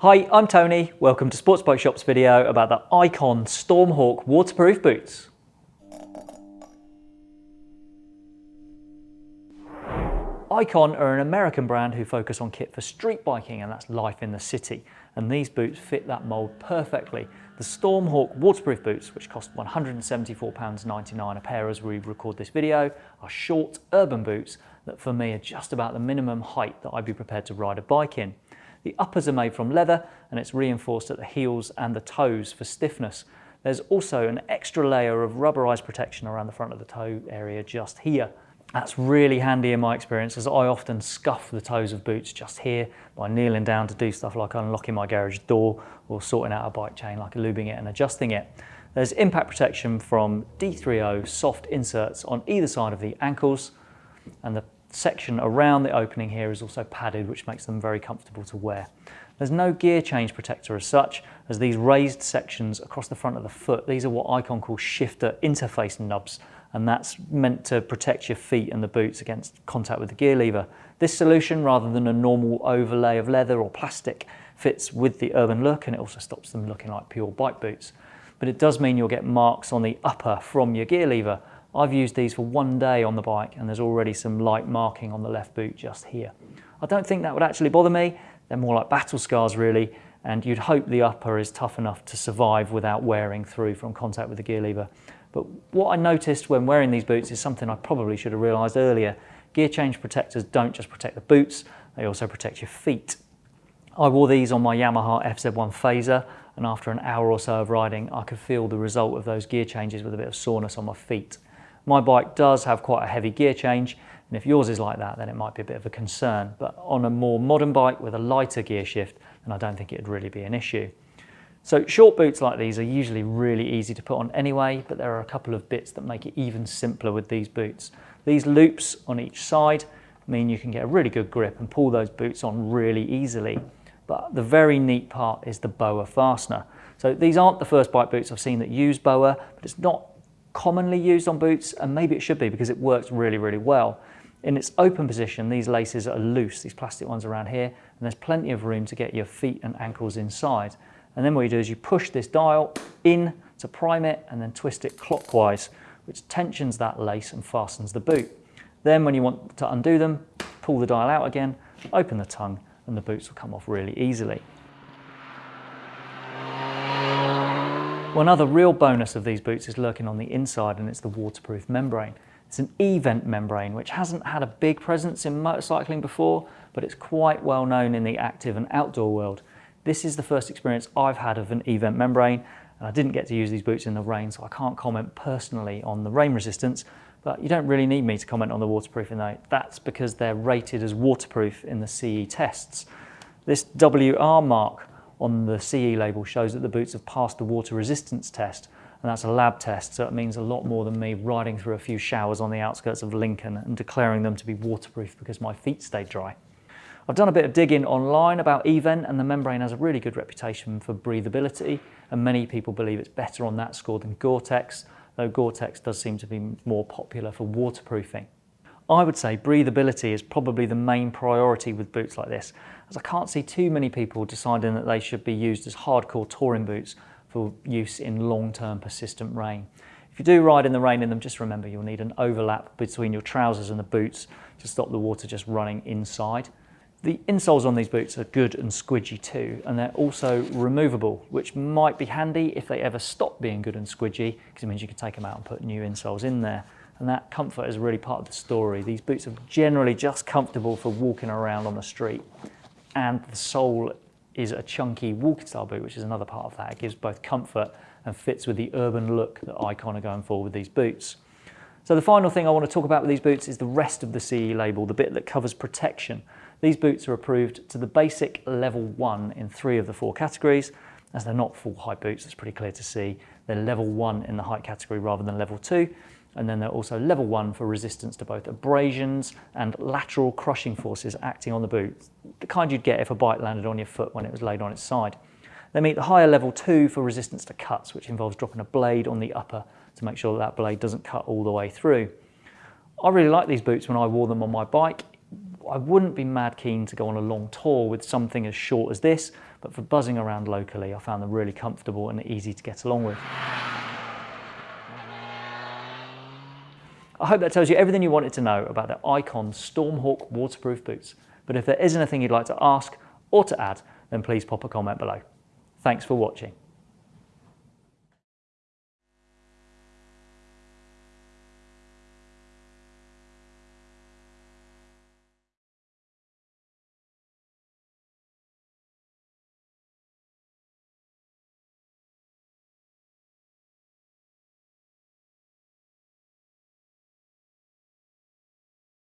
Hi, I'm Tony. Welcome to Sports Bike Shop's video about the Icon Stormhawk waterproof boots. Icon are an American brand who focus on kit for street biking and that's life in the city. And these boots fit that mould perfectly. The Stormhawk waterproof boots, which cost £174.99 a pair as we record this video, are short urban boots that for me are just about the minimum height that I'd be prepared to ride a bike in. The uppers are made from leather and it's reinforced at the heels and the toes for stiffness. There's also an extra layer of rubberized protection around the front of the toe area just here. That's really handy in my experience as I often scuff the toes of boots just here by kneeling down to do stuff like unlocking my garage door or sorting out a bike chain like lubing it and adjusting it. There's impact protection from D3O soft inserts on either side of the ankles and the section around the opening here is also padded which makes them very comfortable to wear. There's no gear change protector as such, as these raised sections across the front of the foot, these are what Icon call shifter interface nubs, and that's meant to protect your feet and the boots against contact with the gear lever. This solution, rather than a normal overlay of leather or plastic, fits with the urban look and it also stops them looking like pure bike boots. But it does mean you'll get marks on the upper from your gear lever. I've used these for one day on the bike and there's already some light marking on the left boot just here. I don't think that would actually bother me. They're more like battle scars really and you'd hope the upper is tough enough to survive without wearing through from contact with the gear lever. But what I noticed when wearing these boots is something I probably should have realised earlier. Gear change protectors don't just protect the boots, they also protect your feet. I wore these on my Yamaha FZ1 Fazer and after an hour or so of riding I could feel the result of those gear changes with a bit of soreness on my feet. My bike does have quite a heavy gear change and if yours is like that then it might be a bit of a concern but on a more modern bike with a lighter gear shift then I don't think it'd really be an issue. So short boots like these are usually really easy to put on anyway, but there are a couple of bits that make it even simpler with these boots. These loops on each side mean you can get a really good grip and pull those boots on really easily. But the very neat part is the BOA fastener. So these aren't the first bike boots I've seen that use BOA, but it's not commonly used on boots and maybe it should be because it works really, really well. In its open position, these laces are loose, these plastic ones around here, and there's plenty of room to get your feet and ankles inside. And then what you do is you push this dial in to prime it and then twist it clockwise, which tensions that lace and fastens the boot. Then when you want to undo them, pull the dial out again, open the tongue, and the boots will come off really easily. One other real bonus of these boots is lurking on the inside and it's the waterproof membrane. It's an eVent membrane which hasn't had a big presence in motorcycling before but it's quite well known in the active and outdoor world this is the first experience I've had of an eVent membrane and I didn't get to use these boots in the rain so I can't comment personally on the rain resistance but you don't really need me to comment on the waterproofing though. That's because they're rated as waterproof in the CE tests. This WR mark on the CE label shows that the boots have passed the water resistance test and that's a lab test so it means a lot more than me riding through a few showers on the outskirts of Lincoln and declaring them to be waterproof because my feet stayed dry. I've done a bit of digging online about eVent and the membrane has a really good reputation for breathability and many people believe it's better on that score than Gore-Tex, though Gore-Tex does seem to be more popular for waterproofing. I would say breathability is probably the main priority with boots like this, as I can't see too many people deciding that they should be used as hardcore touring boots for use in long-term persistent rain. If you do ride in the rain in them, just remember you'll need an overlap between your trousers and the boots to stop the water just running inside. The insoles on these boots are good and squidgy too, and they're also removable, which might be handy if they ever stop being good and squidgy, because it means you can take them out and put new insoles in there. And that comfort is really part of the story. These boots are generally just comfortable for walking around on the street. And the sole is a chunky walking style boot, which is another part of that. It gives both comfort and fits with the urban look that Icon are going for with these boots. So the final thing I want to talk about with these boots is the rest of the CE label, the bit that covers protection. These boots are approved to the basic level one in three of the four categories, as they're not full height boots, that's pretty clear to see. They're level one in the height category rather than level two, and then they're also level one for resistance to both abrasions and lateral crushing forces acting on the boot, the kind you'd get if a bike landed on your foot when it was laid on its side. They meet the higher level two for resistance to cuts, which involves dropping a blade on the upper to make sure that, that blade doesn't cut all the way through. I really like these boots when I wore them on my bike. I wouldn't be mad keen to go on a long tour with something as short as this, but for buzzing around locally, I found them really comfortable and easy to get along with. I hope that tells you everything you wanted to know about the Icon Stormhawk waterproof boots. But if there is anything you'd like to ask or to add, then please pop a comment below. Thanks for watching.